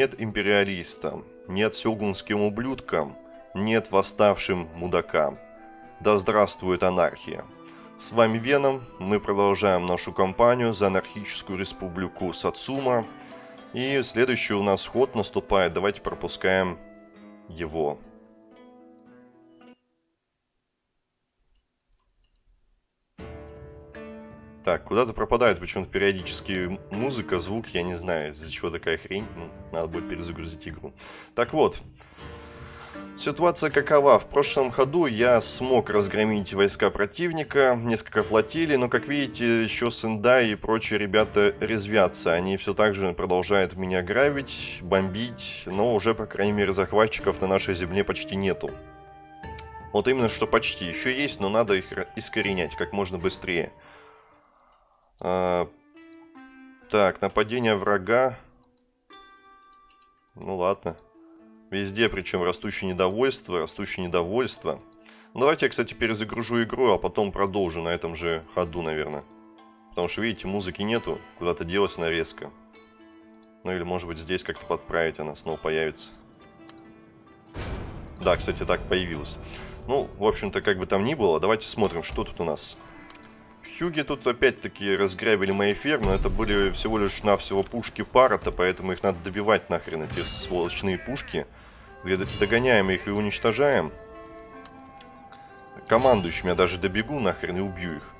нет империалистам, нет сёгунским ублюдкам, нет восставшим мудакам. Да здравствует анархия. С вами Веном, мы продолжаем нашу кампанию за анархическую республику Сацума. И следующий у нас ход наступает, давайте пропускаем его. Так, куда-то пропадает почему-то периодически музыка, звук, я не знаю, из-за чего такая хрень. Ну, надо будет перезагрузить игру. Так вот, ситуация какова? В прошлом ходу я смог разгромить войска противника, несколько флотилий, но, как видите, еще Сендай и прочие ребята резвятся. Они все так же продолжают меня грабить, бомбить, но уже, по крайней мере, захватчиков на нашей земле почти нету. Вот именно что почти. Еще есть, но надо их искоренять как можно быстрее. А, так, нападение врага. Ну ладно. Везде, причем растущее недовольство, растущее недовольство. Давайте я, кстати, перезагружу игру, а потом продолжу на этом же ходу, наверное. Потому что, видите, музыки нету, куда-то делась она резко. Ну или, может быть, здесь как-то подправить, она снова появится. Да, кстати, так появилась. Ну, в общем-то, как бы там ни было, давайте смотрим, что тут у нас. Хьюги тут опять-таки разграбили мои фермы. Это были всего лишь навсего пушки Парата, поэтому их надо добивать нахрен, эти сволочные пушки. Догоняем их и уничтожаем. Командующим я даже добегу нахрен и убью их.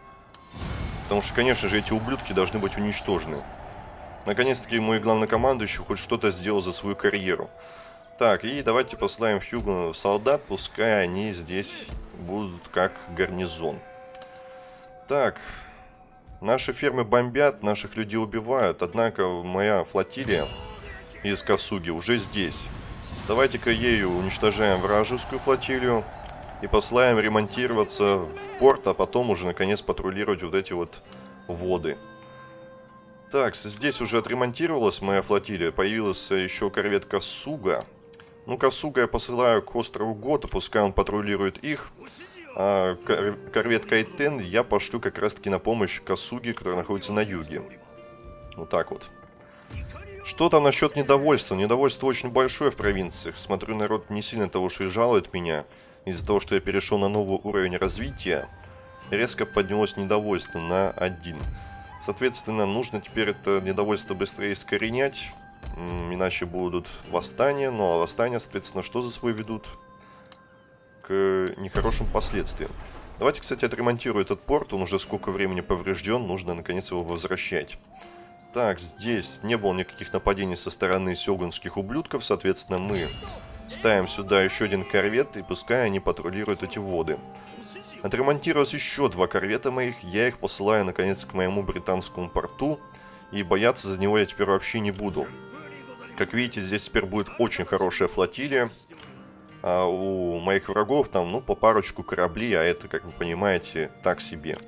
Потому что, конечно же, эти ублюдки должны быть уничтожены. Наконец-таки мой главнокомандующий хоть что-то сделал за свою карьеру. Так, и давайте послаем Хьюгу солдат, пускай они здесь будут как гарнизон. Так, наши фермы бомбят, наших людей убивают, однако моя флотилия из Касуги уже здесь. Давайте-ка ею уничтожаем вражескую флотилию и послаем ремонтироваться в порт, а потом уже наконец патрулировать вот эти вот воды. Так, здесь уже отремонтировалась моя флотилия, появилась еще корвет Касуга. Ну, Касуга я посылаю к острову Гота, пускай он патрулирует их. А корвет Кайтен я пошлю как раз таки на помощь Касуги, которая находится на юге. Вот так вот. Что там насчет недовольства? Недовольство очень большое в провинциях. Смотрю, народ не сильно того, что и жалует меня. Из-за того, что я перешел на новый уровень развития, резко поднялось недовольство на один. Соответственно, нужно теперь это недовольство быстрее искоренять, иначе будут восстания. Ну а восстания, соответственно, что за свой ведут? Нехорошим последствиям. Давайте, кстати, отремонтирую этот порт. Он уже сколько времени поврежден. Нужно, наконец, его возвращать. Так, здесь не было никаких нападений со стороны сёгунских ублюдков. Соответственно, мы ставим сюда еще один корвет. И пускай они патрулируют эти воды. Отремонтировалось еще два корвета моих. Я их посылаю, наконец, к моему британскому порту. И бояться за него я теперь вообще не буду. Как видите, здесь теперь будет очень хорошая флотилия а у моих врагов там, ну, по парочку кораблей, а это, как вы понимаете, так себе.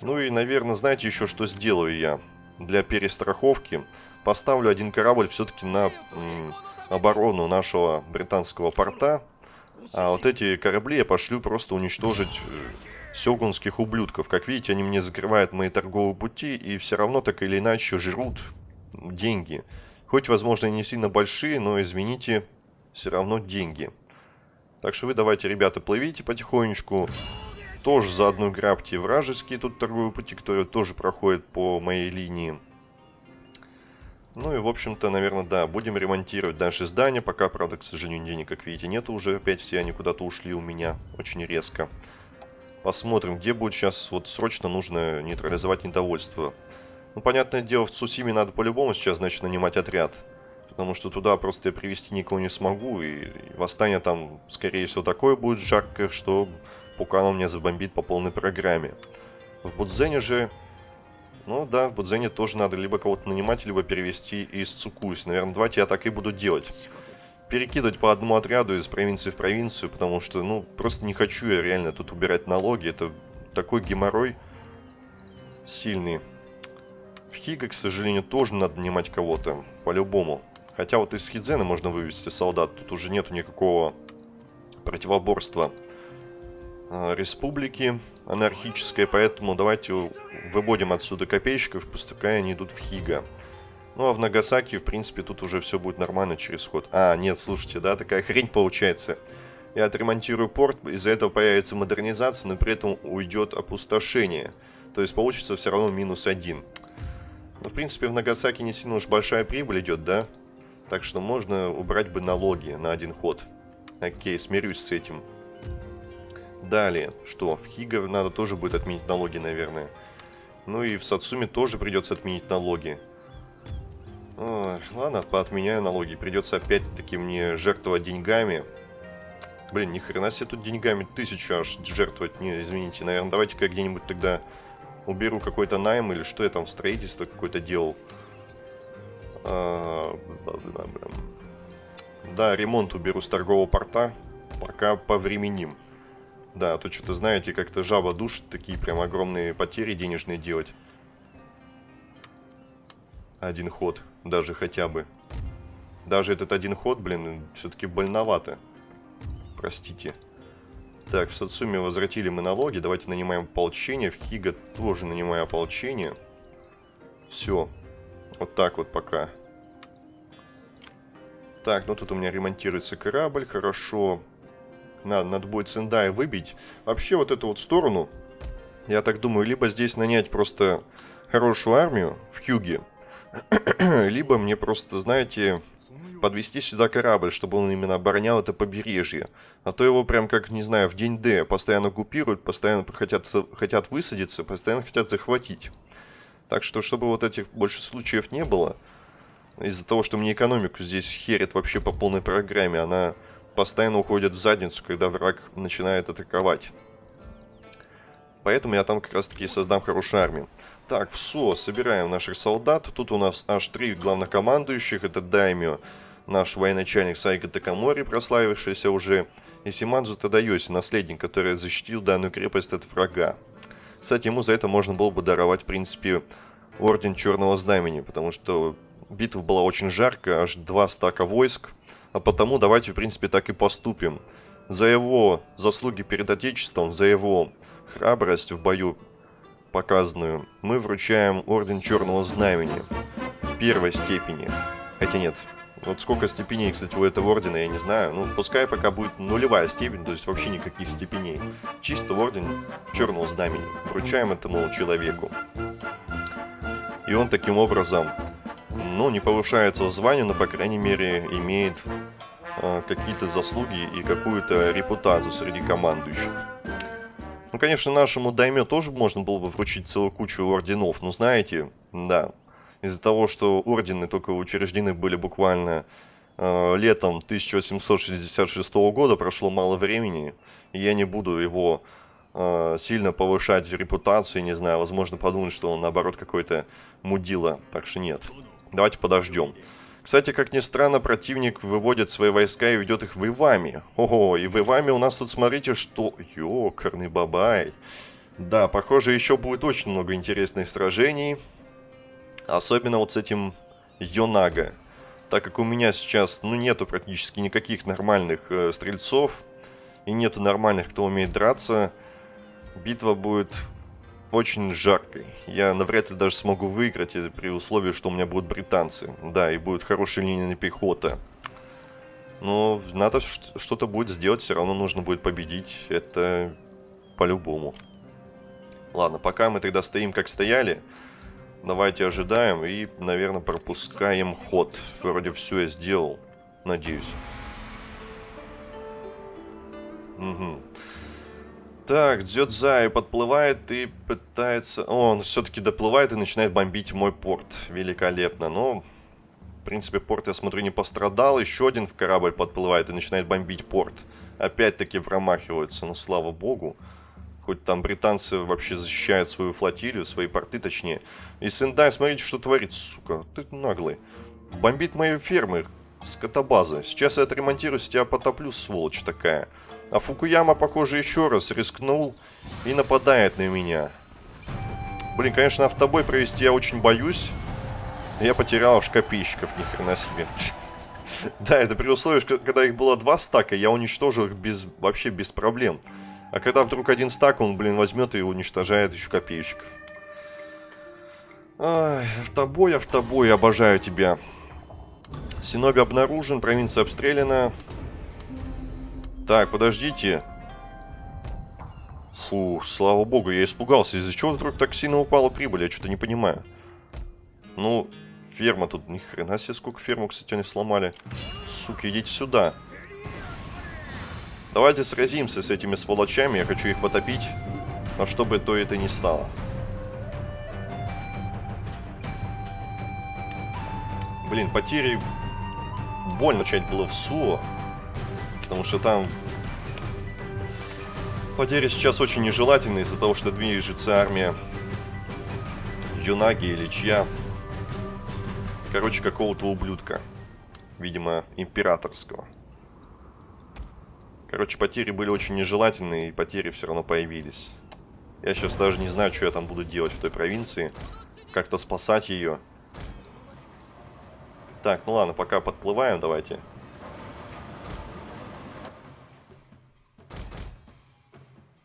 Ну и, наверное, знаете еще, что сделаю я? Для перестраховки поставлю один корабль все-таки на оборону нашего британского порта. А вот эти корабли я пошлю просто уничтожить э, сёгунских ублюдков. Как видите, они мне закрывают мои торговые пути и все равно так или иначе жрут деньги. Хоть, возможно, и не сильно большие, но, извините, все равно деньги. Так что вы давайте, ребята, плывите потихонечку. Тоже заодно грабьте вражеские тут торговые пути, которые тоже проходят по моей линии. Ну и, в общем-то, наверное, да, будем ремонтировать наши здания. Пока, правда, к сожалению, денег, как видите, нету уже. Опять все они куда-то ушли у меня очень резко. Посмотрим, где будет сейчас вот срочно нужно нейтрализовать недовольство. Ну, понятное дело, в Цусиме надо по-любому сейчас, значит, нанимать отряд. Потому что туда просто я привести никого не смогу. И, восстание там, скорее всего, такое будет жаркое, что Пукан меня забомбит по полной программе. В Будзене же... Ну да, в Будзене тоже надо либо кого-то нанимать, либо перевести из Цукуси. Наверное, давайте я так и буду делать. Перекидывать по одному отряду из провинции в провинцию, потому что, ну, просто не хочу я реально тут убирать налоги. Это такой геморрой сильный. В Хига, к сожалению, тоже надо нанимать кого-то, по-любому. Хотя вот из Хидзена можно вывести солдат. Тут уже нету никакого противоборства а, республики анархической. Поэтому давайте выводим отсюда копейщиков, пускай они идут в Хига. Ну, а в Нагасаки, в принципе, тут уже все будет нормально через ход. А, нет, слушайте, да, такая хрень получается. Я отремонтирую порт, из-за этого появится модернизация, но при этом уйдет опустошение. То есть получится все равно минус один. Ну, в принципе, в Нагасаки не сильно уж большая прибыль идет, да? Так что можно убрать бы налоги на один ход. Окей, смирюсь с этим. Далее, что? В Хига надо тоже будет отменить налоги, наверное. Ну и в Сацуме тоже придется отменить налоги. Ой, ладно, поотменяю налоги. Придется опять-таки мне жертвовать деньгами. Блин, ни хрена себе тут деньгами тысячу аж жертвовать. Не, извините, наверное, давайте-ка где-нибудь тогда уберу какой-то найм или что я там строительство какое-то делал. А, да, ремонт уберу с торгового порта. Пока повременим. Да, а то что-то, знаете, как-то жаба душит, такие прям огромные потери денежные делать. Один ход, даже хотя бы. Даже этот один ход, блин, все-таки больновато. Простите. Так, в Сацуме возвратили мы налоги. Давайте нанимаем ополчение. В Хига тоже нанимаю ополчение. Все. Вот так вот пока. Так, ну тут у меня ремонтируется корабль. Хорошо. Надо, надо будет Сендай выбить. Вообще вот эту вот сторону, я так думаю, либо здесь нанять просто хорошую армию в Хьюге, либо мне просто, знаете, подвести сюда корабль, чтобы он именно оборонял это побережье. А то его прям как, не знаю, в день Д постоянно купируют, постоянно хотят, хотят высадиться, постоянно хотят захватить. Так что, чтобы вот этих больше случаев не было, из-за того, что мне экономику здесь херит вообще по полной программе, она постоянно уходит в задницу, когда враг начинает атаковать. Поэтому я там как раз таки создам хорошую армию. Так, все, собираем наших солдат. Тут у нас аж три главнокомандующих. Это Даймио, наш военачальник Сайга Такамори, прославившийся уже, и Симадзу Тадайоси, наследник, который защитил данную крепость от врага. Кстати, ему за это можно было бы даровать, в принципе, Орден Черного Знамени, потому что битва была очень жаркая, аж два стака войск, а потому давайте, в принципе, так и поступим. За его заслуги перед Отечеством, за его храбрость в бою показанную, мы вручаем Орден Черного Знамени первой степени. Хотя нет, вот сколько степеней, кстати, у этого ордена, я не знаю. Ну, пускай пока будет нулевая степень, то есть вообще никаких степеней. Чисто орден Черного Знамени. Вручаем этому человеку. И он таким образом ну, не повышается в звании, но, по крайней мере, имеет э, какие-то заслуги и какую-то репутацию среди командующих. Ну, конечно, нашему дайме тоже можно было бы вручить целую кучу орденов, но знаете, да, из-за того, что ордены только учреждены были буквально э, летом 1866 года, прошло мало времени, и я не буду его э, сильно повышать репутацию, не знаю, возможно подумать, что он наоборот какой-то мудила, так что нет. Давайте подождем. Кстати, как ни странно, противник выводит свои войска и ведет их в Ивами. Ого, и в Ивами у нас тут, смотрите, что... Ёкарный бабай. Да, похоже, еще будет очень много интересных сражений. Особенно вот с этим Йонага. Так как у меня сейчас, ну, нету практически никаких нормальных э, стрельцов. И нету нормальных, кто умеет драться. Битва будет очень жаркой. Я навряд ли даже смогу выиграть при условии, что у меня будут британцы. Да, и будет хорошая линия пехота. Но надо что-то будет сделать, все равно нужно будет победить. Это по-любому. Ладно, пока мы тогда стоим как стояли. Давайте ожидаем и, наверное, пропускаем ход. Вроде все я сделал. Надеюсь. Угу. Так, Дзёдзай подплывает и пытается... О, он все-таки доплывает и начинает бомбить мой порт. Великолепно. Но, в принципе, порт, я смотрю, не пострадал. Еще один в корабль подплывает и начинает бомбить порт. Опять-таки промахиваются, ну, слава богу. Хоть там британцы вообще защищают свою флотилию, свои порты точнее. И Сендай, смотрите, что творит, сука. Ты наглый. Бомбит мои фермы, скотобазы. Сейчас я отремонтируюсь, тебя потоплю, сволочь такая. А Фукуяма, похоже, еще раз рискнул и нападает на меня. Блин, конечно, автобой провести я очень боюсь. Я потерял аж копейщиков, ни себе. Да, это при условии, когда их было два стака, я уничтожил их без, вообще без проблем. А когда вдруг один стак, он, блин, возьмет и уничтожает еще копейщиков. Ай, автобой, автобой, обожаю тебя. Синоби обнаружен, провинция обстреляна. Так, подождите. Фу, слава богу, я испугался. Из-за чего вдруг так сильно упала прибыль? Я что-то не понимаю. Ну, ферма тут, ни хрена себе, сколько ферму, кстати, они сломали. Суки, идите сюда. Давайте сразимся с этими сволочами, я хочу их потопить. Но чтобы то это не стало. Блин, потери... Больно начать было в СУО. Потому что там... Потери сейчас очень нежелательны из-за того, что движется армия Юнаги или чья. Короче, какого-то ублюдка. Видимо, императорского. Короче, потери были очень нежелательные, и потери все равно появились. Я сейчас даже не знаю, что я там буду делать в той провинции. Как-то спасать ее. Так, ну ладно, пока подплываем, давайте.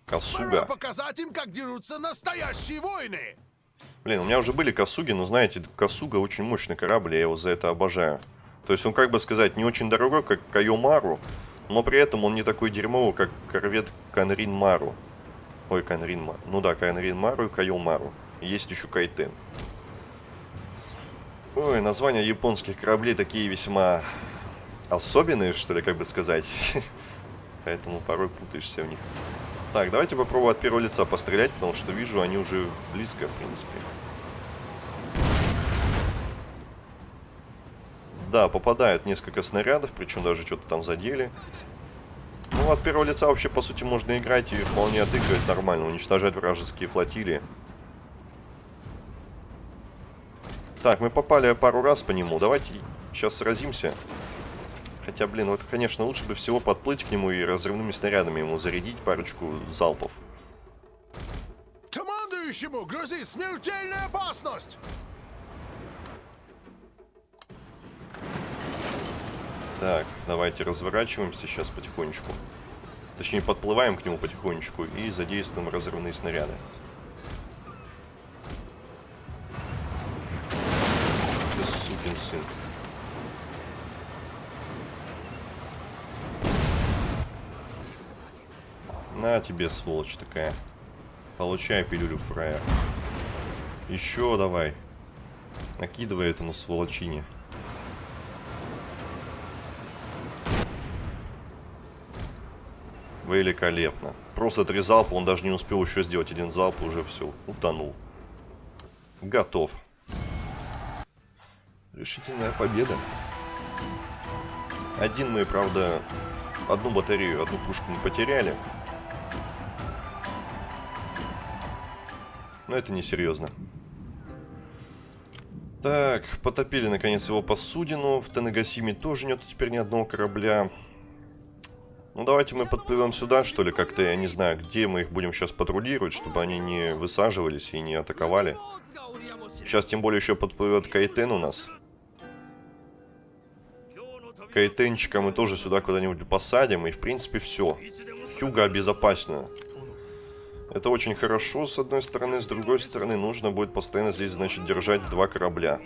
Косуга. Пора показать им, как дерутся настоящие войны. Блин, у меня уже были Косуги, но знаете, Косуга очень мощный корабль, я его за это обожаю. То есть он, как бы сказать, не очень дорогой, как Кайомару, но при этом он не такой дерьмовый, как корвет Канрин Мару. Ой, Канрин Мару. Ну да, Канрин Мару и Кайомару. Есть еще Кайтен. Ой, названия японских кораблей такие весьма особенные, что ли, как бы сказать. Поэтому порой путаешься в них. Так, давайте попробуем от первого лица пострелять, потому что вижу, они уже близко, в принципе. Да, попадают несколько снарядов, причем даже что-то там задели. Ну, от первого лица вообще, по сути, можно играть и вполне отыгрывать нормально, уничтожать вражеские флотилии. Так, мы попали пару раз по нему. Давайте сейчас сразимся. Хотя, блин, вот, конечно, лучше бы всего подплыть к нему и разрывными снарядами ему зарядить парочку залпов. Командующему грозит смертельная опасность! Так, давайте разворачиваемся сейчас потихонечку. Точнее, подплываем к нему потихонечку и задействуем разрывные снаряды. сукин сын. На тебе, сволочь такая. Получай пилюлю, фраер. Еще давай. Накидывай этому сволочине. Великолепно. Просто три залпа, он даже не успел еще сделать один залп, уже все, утонул. Готов. Решительная победа. Один мы, правда, одну батарею, одну пушку мы потеряли. Но это не серьезно. Так, потопили наконец его посудину. В Тенегасиме тоже нет теперь ни одного корабля. Ну давайте мы подплывем сюда, что ли, как-то, я не знаю, где мы их будем сейчас патрулировать, чтобы они не высаживались и не атаковали. Сейчас тем более еще подплывет Кайтен у нас. Кайтенчика мы тоже сюда куда-нибудь посадим. И, в принципе, все. Хьюга обезопасена. Это очень хорошо, с одной стороны. С другой стороны, нужно будет постоянно здесь, значит, держать два корабля.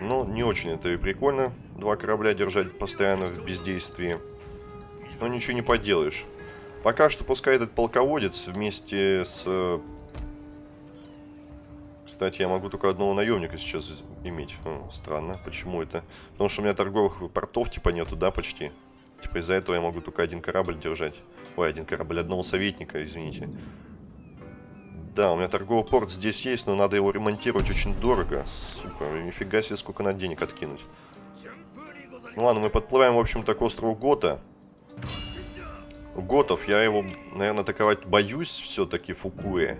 Но не очень это и прикольно. Два корабля держать постоянно в бездействии. Но ничего не поделаешь. Пока что пускай этот полководец вместе с кстати, я могу только одного наемника сейчас иметь. О, странно, почему это? Потому что у меня торговых портов типа нету, да, почти? Типа из-за этого я могу только один корабль держать. Ой, один корабль, одного советника, извините. Да, у меня торговый порт здесь есть, но надо его ремонтировать очень дорого. Сука, нифига себе, сколько надо денег откинуть. Ну ладно, мы подплываем, в общем-то, к острову Гота. Готов, я его, наверное, атаковать боюсь все-таки, Фукуэ.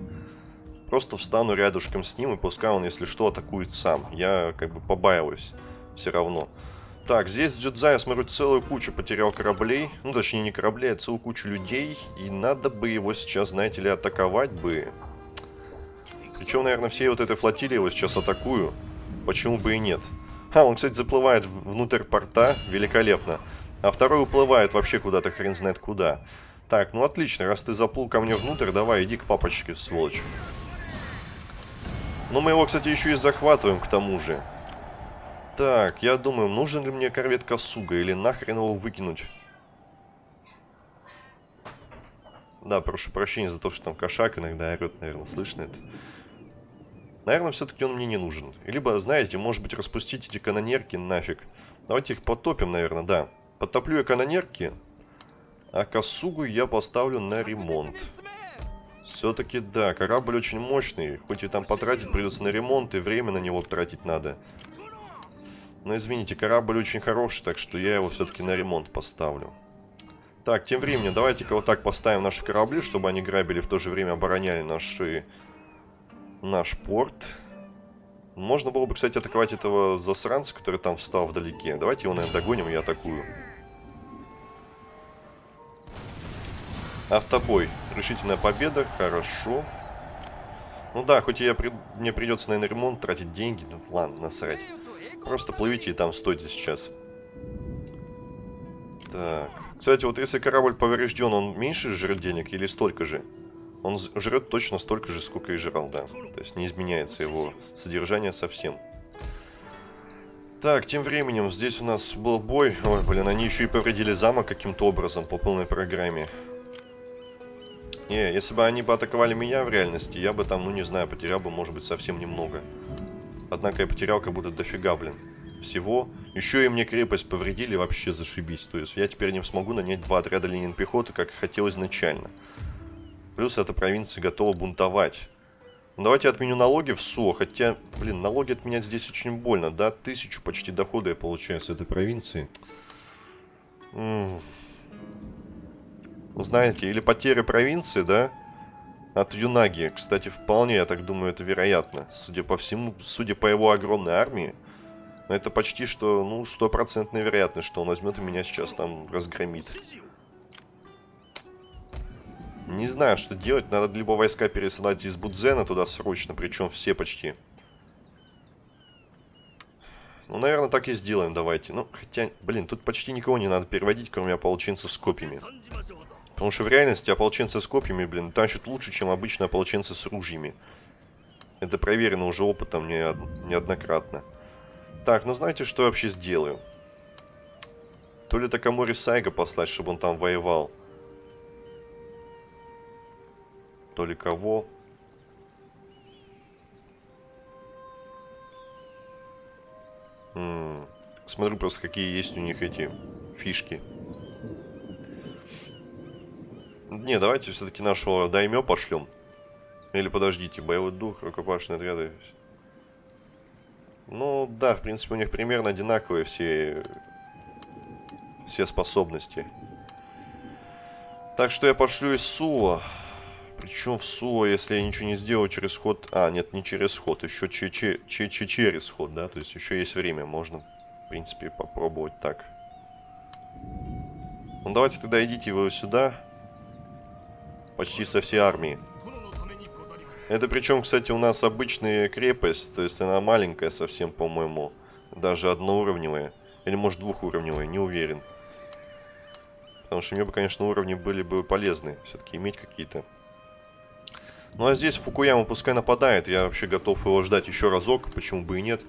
Просто встану рядышком с ним, и пускай он, если что, атакует сам. Я как бы побаиваюсь все равно. Так, здесь Джедзай, я смотрю, целую кучу потерял кораблей. Ну, точнее, не кораблей, а целую кучу людей. И надо бы его сейчас, знаете ли, атаковать бы. Причем, наверное, всей вот этой флотилии его сейчас атакую. Почему бы и нет? А, он, кстати, заплывает внутрь порта. Великолепно. А второй уплывает вообще куда-то, хрен знает куда. Так, ну отлично. Раз ты заплыл ко мне внутрь, давай, иди к папочке, сволочь. Но мы его, кстати, еще и захватываем к тому же. Так, я думаю, нужен ли мне корвет Косуга или нахрен его выкинуть? Да, прошу прощения за то, что там кошак иногда орет, наверное, слышно это. Наверное, все-таки он мне не нужен. Либо, знаете, может быть, распустить эти канонерки нафиг. Давайте их потопим, наверное, да. Потоплю я канонерки, а Косугу я поставлю на ремонт. Все-таки, да, корабль очень мощный. Хоть и там потратить придется на ремонт, и время на него тратить надо. Но извините, корабль очень хороший, так что я его все-таки на ремонт поставлю. Так, тем временем, давайте-ка вот так поставим наши корабли, чтобы они грабили, в то же время обороняли наши... наш порт. Можно было бы, кстати, атаковать этого засранца, который там встал вдалеке. Давайте его, наверное, догоним, и атакую. Автобой. Решительная победа. Хорошо. Ну да, хоть я при... мне придется, наверное, ремонт тратить деньги. Ну ладно, насрать. Просто плывите и там стойте сейчас. Так. Кстати, вот если корабль поврежден, он меньше жрет денег или столько же? Он жрет точно столько же, сколько и жрал, да. То есть не изменяется его содержание совсем. Так, тем временем здесь у нас был бой. Ой, блин, они еще и повредили замок каким-то образом по полной программе. Не, если бы они бы атаковали меня в реальности, я бы там, ну не знаю, потерял бы, может быть, совсем немного. Однако я потерял как будто дофига, блин. Всего. Еще и мне крепость повредили, вообще зашибись. То есть я теперь не смогу нанять два отряда линин пехоты, как хотел изначально. Плюс эта провинция готова бунтовать. Ну, давайте отменю налоги в СУО, хотя, блин, налоги отменять здесь очень больно, да? Тысячу почти дохода я получаю с этой провинции. -м. Знаете, или потери провинции, да? От Юнаги. Кстати, вполне, я так думаю, это вероятно. Судя по всему, судя по его огромной армии, это почти что, ну, стопроцентная вероятность, что он возьмет и меня сейчас там разгромит. Не знаю, что делать. Надо либо войска пересылать из Будзена туда срочно, причем все почти. Ну, наверное, так и сделаем, давайте. Ну, хотя, блин, тут почти никого не надо переводить, кроме ополченцев с копьями. Потому что в реальности ополченцы с копьями, блин, тащат лучше, чем обычно ополченцы с ружьями. Это проверено уже опытом не, неоднократно. Так, ну знаете, что я вообще сделаю? То ли Такамори Сайга послать, чтобы он там воевал. То ли кого. М -м, смотрю просто, какие есть у них эти фишки. Не, давайте все-таки нашего даймё пошлем. Или подождите, боевой дух, рукопашные отряды. Ну, да, в принципе, у них примерно одинаковые все, все способности. Так что я пошлю из Сула. Причем в Сула, если я ничего не сделаю через ход... А, нет, не через ход, еще че че че че через ход, да? То есть еще есть время, можно, в принципе, попробовать так. Ну, давайте тогда идите вы сюда. Почти со всей армии. Это причем, кстати, у нас обычная крепость, то есть она маленькая совсем, по-моему. Даже одноуровневая. Или может двухуровневая, не уверен. Потому что мне бы, конечно, уровни были бы полезны. Все-таки иметь какие-то. Ну а здесь Фукуяма пускай нападает. Я вообще готов его ждать еще разок. Почему бы и нет.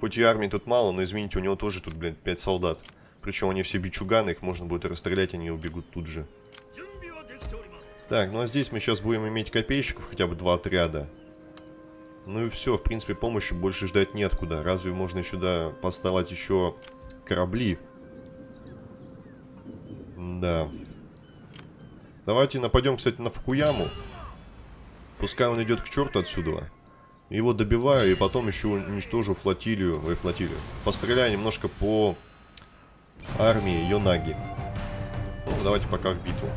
Хоть и армии тут мало, но извините, у него тоже тут, блядь, 5 солдат. Причем они все бичуганы, их можно будет расстрелять, они убегут тут же. Так, ну а здесь мы сейчас будем иметь копейщиков, хотя бы два отряда. Ну и все, в принципе, помощи больше ждать неоткуда. Разве можно сюда поставить еще корабли? Да. Давайте нападем, кстати, на Фукуяму. Пускай он идет к черту отсюда. Его добиваю и потом еще уничтожу флотилию. Ой, флотилию. Постреляю немножко по армии Йонаги. Ну, давайте пока в битву.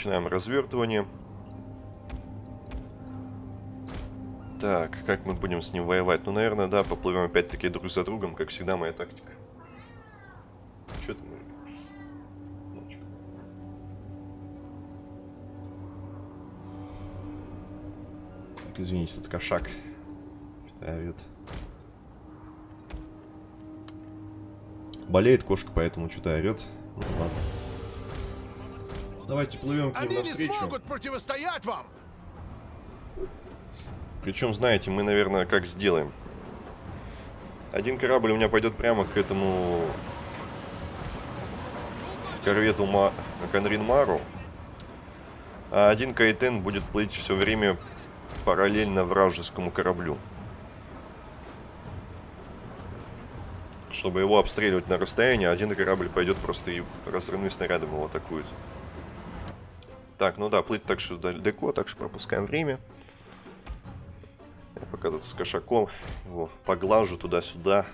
Начинаем развертывание. Так, как мы будем с ним воевать? Ну, наверное, да, поплывем опять-таки друг за другом, как всегда моя тактика. Что чё? Так, Извините, тут кошак. Что орёт. Болеет кошка, поэтому что-то орет. Ну, ладно. Давайте плывем к ним Они не навстречу. смогут противостоять вам! Причем, знаете, мы, наверное, как сделаем. Один корабль у меня пойдет прямо к этому корвету Ма... Конрин Мару. А один Кайтен будет плыть все время параллельно вражескому кораблю. Чтобы его обстреливать на расстоянии, один корабль пойдет просто и разрывным снарядом его атакует. Так, ну да, плыть так что далеко, так что пропускаем время. Я пока тут с кошаком его поглажу туда-сюда.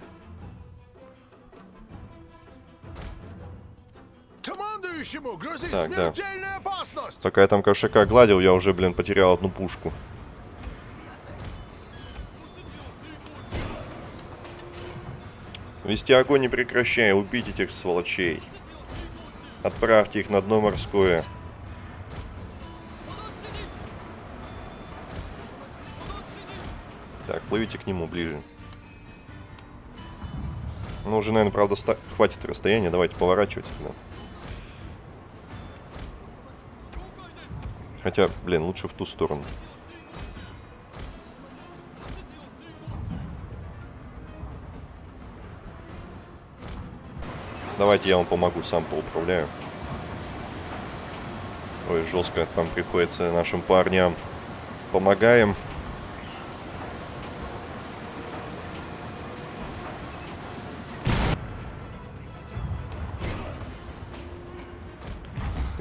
Так, да. Пока я там кошака гладил, я уже, блин, потерял одну пушку. Вести огонь не прекращая, убить этих сволочей. Отправьте их на дно морское. Плывите к нему ближе. Ну, уже, наверное, правда, ста- хватит расстояния. Давайте поворачивать. Да. Хотя, блин, лучше в ту сторону. Давайте я вам помогу, сам поуправляю. Ой, жестко там приходится нашим парням. Помогаем.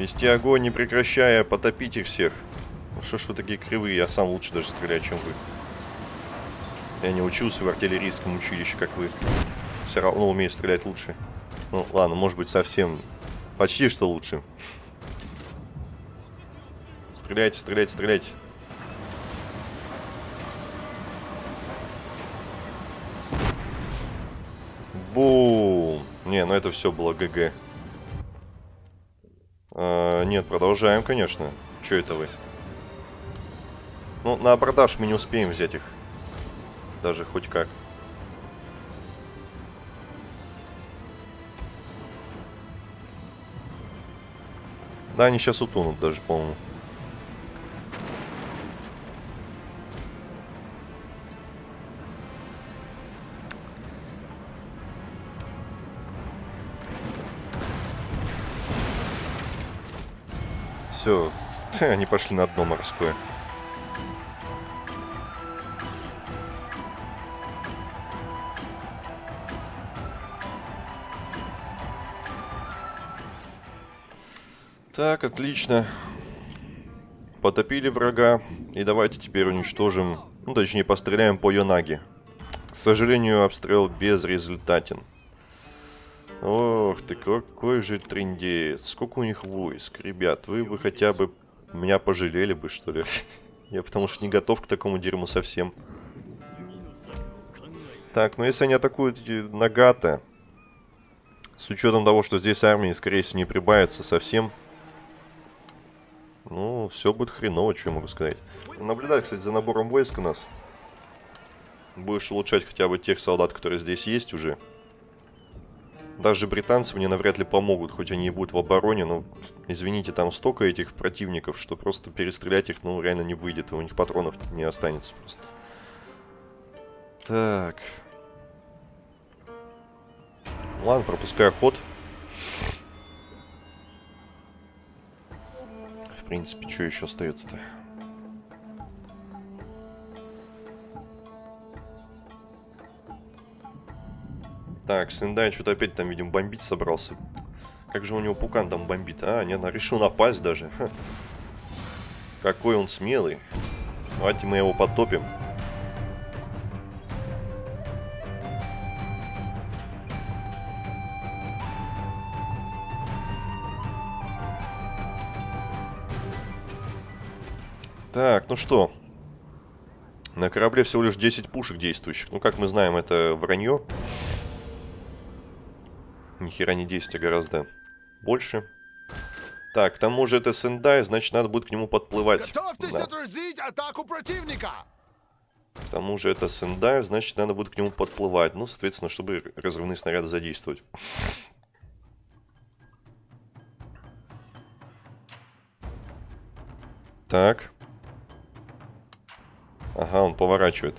Вести огонь, не прекращая, потопить их всех. Ну что ж вы такие кривые, я сам лучше даже стреляю, чем вы. Я не учился в артиллерийском училище, как вы. Все равно умею стрелять лучше. Ну, ладно, может быть, совсем... Почти что лучше. Стреляйте, стреляйте, стреляйте. Бум! Не, ну это все было ГГ. Нет, продолжаем, конечно. Че это вы? Ну, на абордаж мы не успеем взять их. Даже хоть как. Да, они сейчас утонут даже, по-моему. Все, они пошли на дно морское. Так, отлично. Потопили врага. И давайте теперь уничтожим, ну точнее постреляем по Йонаге. К сожалению, обстрел безрезультатен. Ты, какой же трендец. Сколько у них войск. Ребят, вы бы хотя бы меня пожалели бы, что ли. Я потому что не готов к такому дерьму совсем. Так, ну если они атакуют Нагата, с учетом того, что здесь армии, скорее всего, не прибавится совсем, ну, все будет хреново, что я могу сказать. Наблюдай, кстати, за набором войск у нас. Будешь улучшать хотя бы тех солдат, которые здесь есть уже. Даже британцы мне навряд ли помогут, хоть они и будут в обороне, но, извините, там столько этих противников, что просто перестрелять их, ну, реально не выйдет, и у них патронов не останется просто. Так. Ладно, пропускаю ход. В принципе, что еще остается-то? Так, Сендай что-то опять там, видим, бомбить собрался. Как же у него пукан там бомбит? А, нет, он решил напасть даже. Ха. Какой он смелый. Давайте мы его потопим. Так, ну что. На корабле всего лишь 10 пушек действующих. Ну, как мы знаем, это вранье. Ни хера не 10, а гораздо больше. Так, к тому же это Сендай, значит, надо будет к нему подплывать. Готовьтесь Да. отразить атаку противника! К тому же это Сендай, значит, надо будет к нему подплывать. Ну, соответственно, чтобы разрывные снаряды задействовать. Так. Ага, он поворачивает.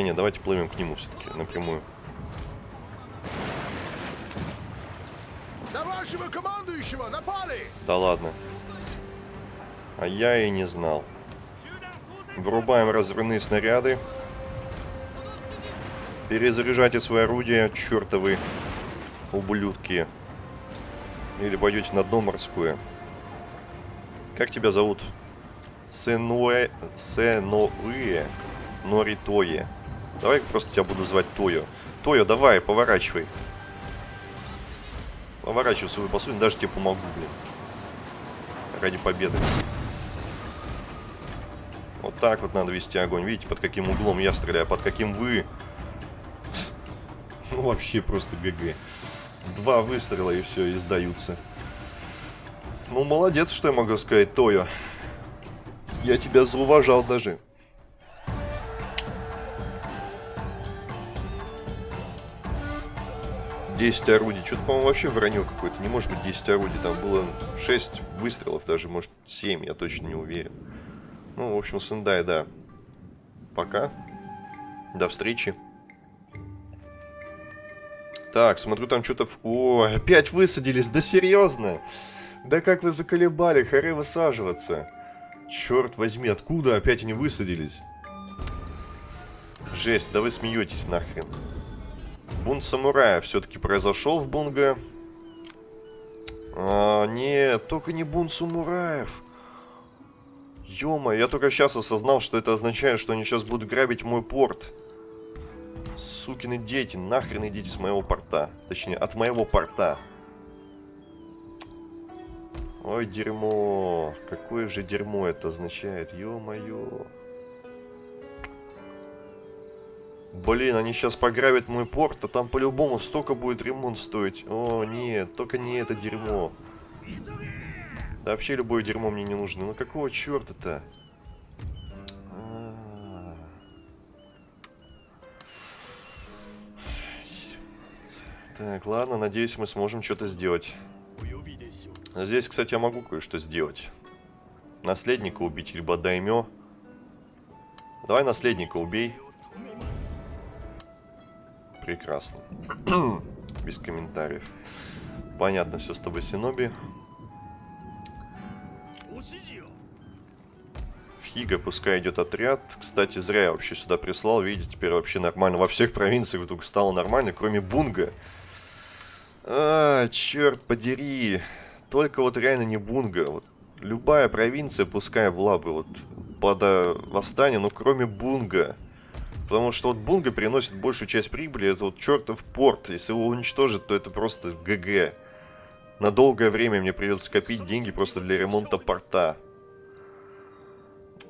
Хотя нет, давайте плывем к нему все-таки напрямую. На вашего командующего напали! Да ладно. А я и не знал. Врубаем разрывные снаряды. Перезаряжайте свои орудия, чертовы ублюдки. Или пойдете на дно морское. Как тебя зовут? Сенуэ... Сенуэ Норитое. Давай просто тебя буду звать Тойо. Тойо, давай, поворачивай. Поворачивай свою посудину, даже тебе помогу, блин. Ради победы. Вот так вот надо вести огонь. Видите, под каким углом я стреляю, под каким вы. Ну, вообще просто ГГ. Два выстрела и все, и сдаются. Ну, молодец, что я могу сказать, Тойо. Я тебя зауважал даже. Десять орудий. Что-то, по-моему, вообще вранье какое-то. Не может быть 10 орудий. Там было 6 выстрелов, даже, может, 7. Я точно не уверен. Ну, в общем, Сендай, да. Пока. До встречи. Так, смотрю, там что-то... В... О, опять высадились. Да серьезно? Да как вы заколебали, харе высаживаться. Черт возьми, откуда опять они высадились? Жесть, да вы смеетесь нахрен. Бунт самурая все-таки произошел в Бунга. Нет, только не бунт самураев. Ё я только сейчас осознал, что это означает, что они сейчас будут грабить мой порт. Сукины дети, нахрен идите с моего порта. Точнее, от моего порта. Ой, дерьмо. Какое же дерьмо это означает, ё-моё. Блин, они сейчас пограбят мой порт, а там по-любому столько будет ремонт стоить. О, нет, только не это дерьмо. Да вообще любое дерьмо мне не нужно. Ну какого черта-то? А. Так, ладно, надеюсь, мы сможем что-то сделать. Здесь, кстати, я могу кое-что сделать. Наследника убить, либо даймё. Давай наследника убей. Прекрасно. Без комментариев. Понятно все с тобой, Синоби. В Хига пускай идет отряд. Кстати, зря я вообще сюда прислал. Видите, теперь вообще нормально. Во всех провинциях вдруг стало нормально, кроме Бунга. А, черт подери. Только вот реально не Бунга. Вот любая провинция, пускай была бы вот под э, восстание, но кроме Бунга. Потому что вот Бунга приносит большую часть прибыли, это вот чертов порт. Если его уничтожить, то это просто ГГ. На долгое время мне придется копить деньги просто для ремонта порта.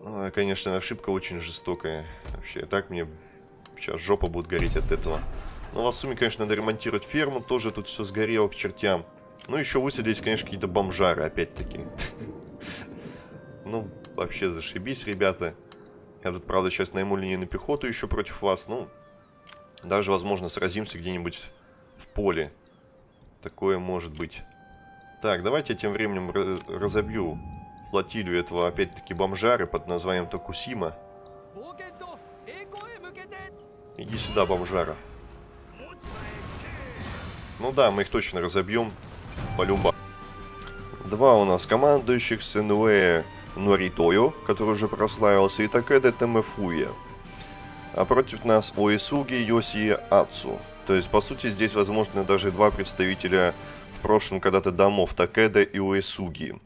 А, конечно, ошибка очень жестокая. Вообще, так мне сейчас жопа будет гореть от этого. Но в сумме, конечно, надо ремонтировать ферму. Тоже тут все сгорело к чертям. Ну, еще высадились, конечно, какие-то бомжары, опять-таки. Ну, вообще зашибись, ребята. Я тут, правда, сейчас найму линейную пехоту еще против вас. Ну, даже, возможно, сразимся где-нибудь в поле. Такое может быть. Так, давайте я тем временем разобью флотилию этого, опять-таки, бомжары под названием Токусима. Иди сюда, бомжара. Ну да, мы их точно разобьем. Полюба. Два у нас командующих Сенуэ Норитою, который уже прославился, и Такеда Темефуя. А против нас Оисуги Йоси Ацу. То есть, по сути, здесь возможны даже два представителя в прошлом когда-то домов Такеда и Уэсуги.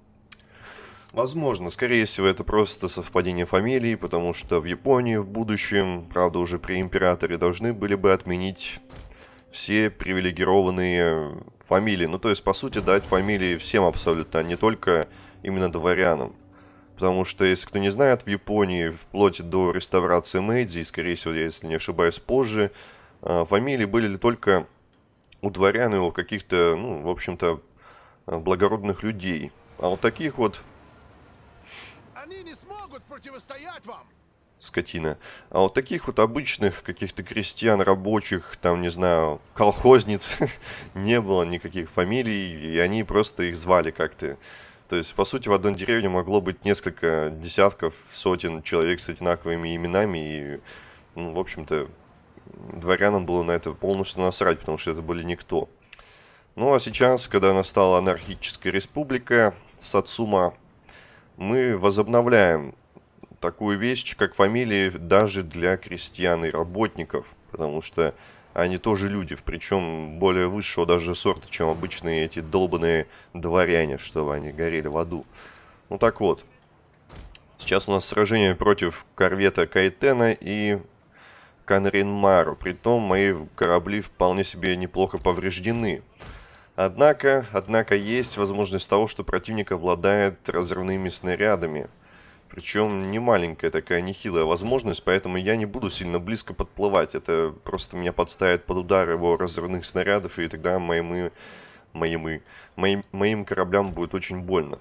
Возможно, скорее всего, это просто совпадение фамилий, потому что в Японии в будущем, правда, уже при императоре должны были бы отменить все привилегированные фамилии. Ну, то есть, по сути, дать фамилии всем абсолютно, а не только именно дворянам. Потому что, если кто не знает, в Японии вплоть до реставрации Мэйдзи, и, скорее всего, если не ошибаюсь, позже, а, фамилии были ли только у дворян и у каких-то, ну, в общем-то, благородных людей. А вот таких вот Они не смогут противостоять вам. скотина. А вот таких вот обычных каких-то крестьян, рабочих, там, не знаю, колхозниц, не было никаких фамилий, и они просто их звали как-то. То есть, по сути, в одной деревне могло быть несколько десятков, сотен человек с одинаковыми именами, и, ну, в общем-то, дворянам было на это полностью насрать, потому что это были никто. Ну, а сейчас, когда настала анархическая республика, Сацума, мы возобновляем такую вещь, как фамилии даже для крестьян и работников, потому что они тоже люди, причем более высшего даже сорта, чем обычные эти долбанные дворяне, чтобы они горели в аду. Ну так вот, сейчас у нас сражение против корвета Кайтена и Канринмару, притом мои корабли вполне себе неплохо повреждены. Однако, однако есть возможность того, что противник обладает разрывными снарядами. Причем не маленькая такая нехилая возможность, поэтому я не буду сильно близко подплывать. Это просто меня подставит под удар его разрывных снарядов, и тогда моим, моим, моим, моим кораблям будет очень больно.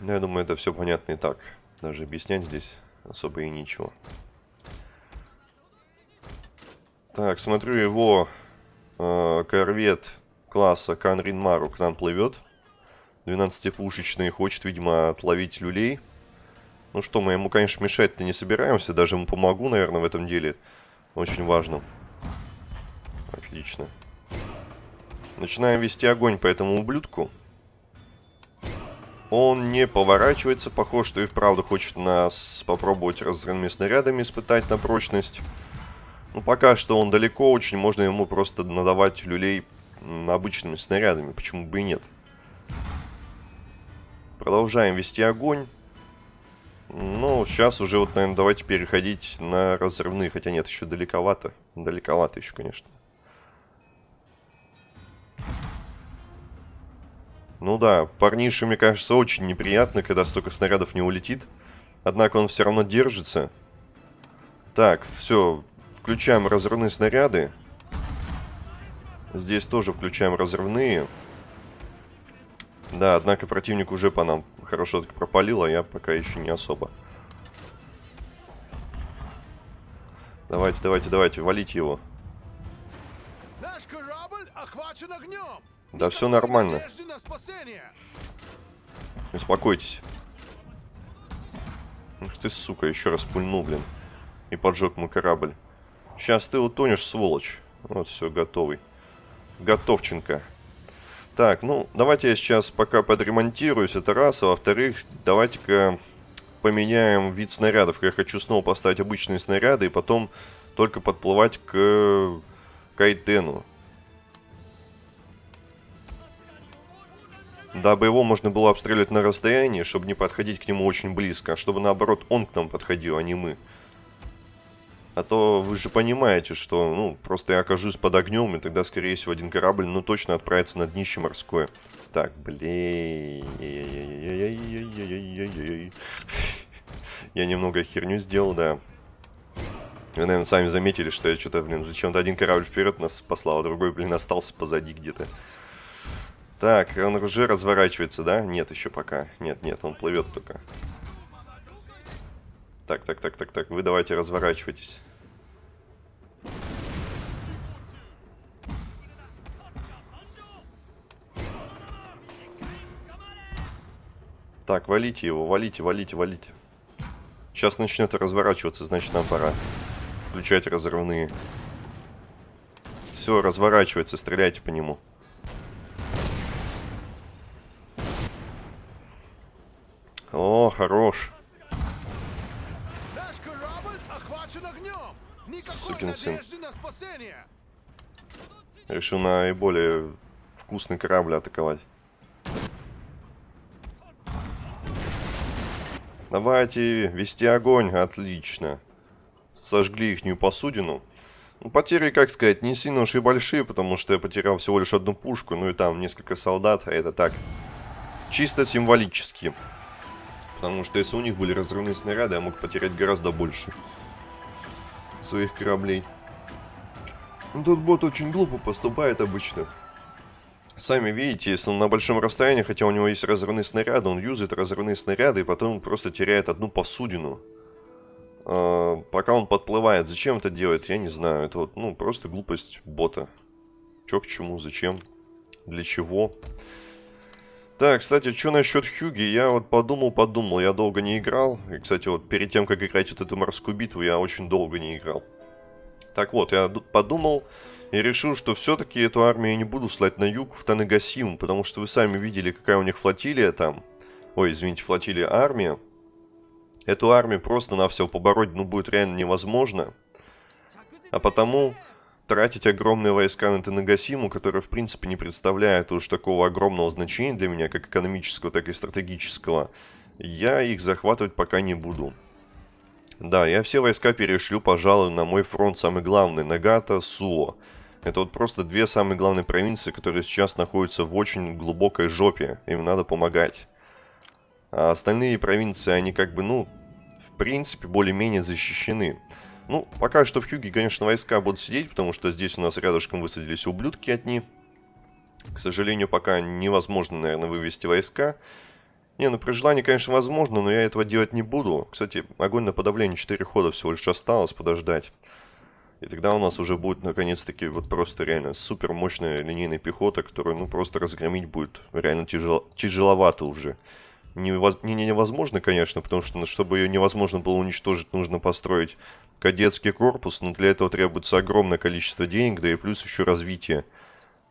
Но я думаю, это все понятно и так. Даже объяснять здесь особо и ничего. Так, смотрю, его э, корвет класса Канрин Мару к нам плывет. 12-пушечный, хочет, видимо, отловить люлей. Ну что, мы ему, конечно, мешать-то не собираемся. Даже ему помогу, наверное, в этом деле. Очень важно. Отлично. Начинаем вести огонь по этому ублюдку. Он не поворачивается. Похоже, что и вправду хочет нас попробовать разрывными снарядами испытать на прочность. Ну, пока что он далеко очень. Можно ему просто надавать люлей обычными снарядами. Почему бы и нет? Продолжаем вести огонь. Ну, сейчас уже вот, наверное, давайте переходить на разрывные. Хотя нет, еще далековато. Далековато еще, конечно. Ну да, парнише, мне кажется, очень неприятно, когда столько снарядов не улетит. Однако он все равно держится. Так, все, включаем разрывные снаряды. Здесь тоже включаем разрывные. Да, однако противник уже по нам хорошо так пропалил, а я пока еще не особо. Давайте, давайте, давайте, валите его. Наш корабль охвачен огнем. Да все нормально. Успокойтесь. Ух ты, сука, еще раз пульнул, блин. И поджег мой корабль. Сейчас ты утонешь, сволочь. Вот, все, готовый. Готовченко. Так, ну, давайте я сейчас пока подремонтируюсь, это раз. А во-вторых, давайте-ка поменяем вид снарядов. Я хочу снова поставить обычные снаряды и потом только подплывать к Кайтену. Дабы его можно было обстреливать на расстоянии, чтобы не подходить к нему очень близко, а чтобы наоборот он к нам подходил, а не мы. А то вы же понимаете, что, ну, просто я окажусь под огнем, и тогда, скорее всего, один корабль, ну, точно отправится на днище морское. Так, блин. Я немного херню сделал, да. Вы, наверное, сами заметили, что я что-то, блин, зачем-то один корабль вперед нас послал, а другой, блин, остался позади где-то. Так, он уже разворачивается, да? Нет, еще пока. Нет, нет, он плывет только. Так, так, так, так, так. Вы давайте разворачивайтесь. Так, валите его, валите, валите, валите. Сейчас начнет разворачиваться, значит нам пора включать разрывные. Все, разворачивается, стреляйте по нему. О, хорош. сукин сын. Решил наиболее вкусный корабль атаковать. Давайте вести огонь. Отлично. Сожгли ихнюю посудину. Ну, потери, как сказать, не сильно уж и большие, потому что я потерял всего лишь одну пушку, ну и там несколько солдат, а это так, чисто символически. Потому что если у них были разрывные снаряды, я мог потерять гораздо больше своих кораблей. Тут бот очень глупо поступает обычно. Сами видите, если он на большом расстоянии, хотя у него есть разрывные снаряды, он юзает разрывные снаряды и потом просто теряет одну посудину. А, пока он подплывает. Зачем это делает, я не знаю. Это вот, ну, просто глупость бота. Чё к чему, зачем, для чего. Так, кстати, что насчет Хьюги? Я вот подумал-подумал, я долго не играл. И, кстати, вот перед тем, как играть вот эту морскую битву, я очень долго не играл. Так вот, я подумал и решил, что все-таки эту армию я не буду слать на юг в Танегасиму, потому что вы сами видели, какая у них флотилия там. Ой, извините, флотилия армия. Эту армию просто на все побороть, ну, будет реально невозможно. А потому тратить огромные войска на Танагасиму, которые, в принципе, не представляют уж такого огромного значения для меня, как экономического, так и стратегического, я их захватывать пока не буду. Да, я все войска перешлю, пожалуй, на мой фронт самый главный, Нагата, Суо. Это вот просто две самые главные провинции, которые сейчас находятся в очень глубокой жопе. Им надо помогать. А остальные провинции, они как бы, ну, в принципе, более-менее защищены. Ну, пока что в Хюге, конечно, войска будут сидеть, потому что здесь у нас рядышком высадились ублюдки одни. К сожалению, пока невозможно, наверное, вывести войска. Не, ну при желании, конечно, возможно, но я этого делать не буду. Кстати, огонь на подавление 4 хода всего лишь осталось подождать. И тогда у нас уже будет, наконец-таки, вот просто реально супер мощная линейная пехота, которую, ну, просто разгромить будет реально тяжело, тяжеловато уже невоз... не, невозможно, конечно, потому что, ну, чтобы ее невозможно было уничтожить, нужно построить кадетский корпус, но для этого требуется огромное количество денег, да и плюс еще развитие.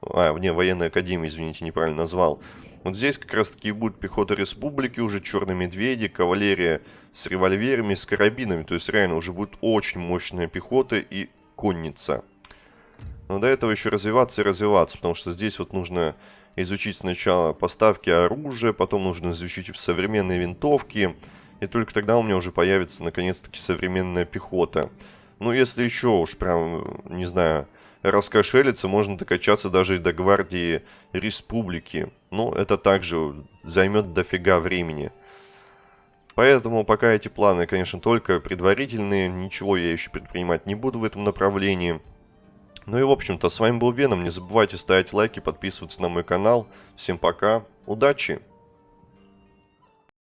А, не, военная академия, извините, неправильно назвал. Вот здесь как раз таки будет пехота республики, уже черные медведи, кавалерия с револьверами, с карабинами. То есть реально уже будет очень мощная пехота и конница. Но до этого еще развиваться и развиваться, потому что здесь вот нужно изучить сначала поставки оружия, потом нужно изучить современные винтовки, и только тогда у меня уже появится наконец-таки современная пехота. Ну, если еще уж прям, не знаю, раскошелиться, можно докачаться даже и до гвардии республики. Но это также займет дофига времени. Поэтому пока эти планы, конечно, только предварительные, ничего я еще предпринимать не буду в этом направлении. Ну и в общем-то, с вами был Веном. Не забывайте ставить лайки, подписываться на мой канал. Всем пока, удачи!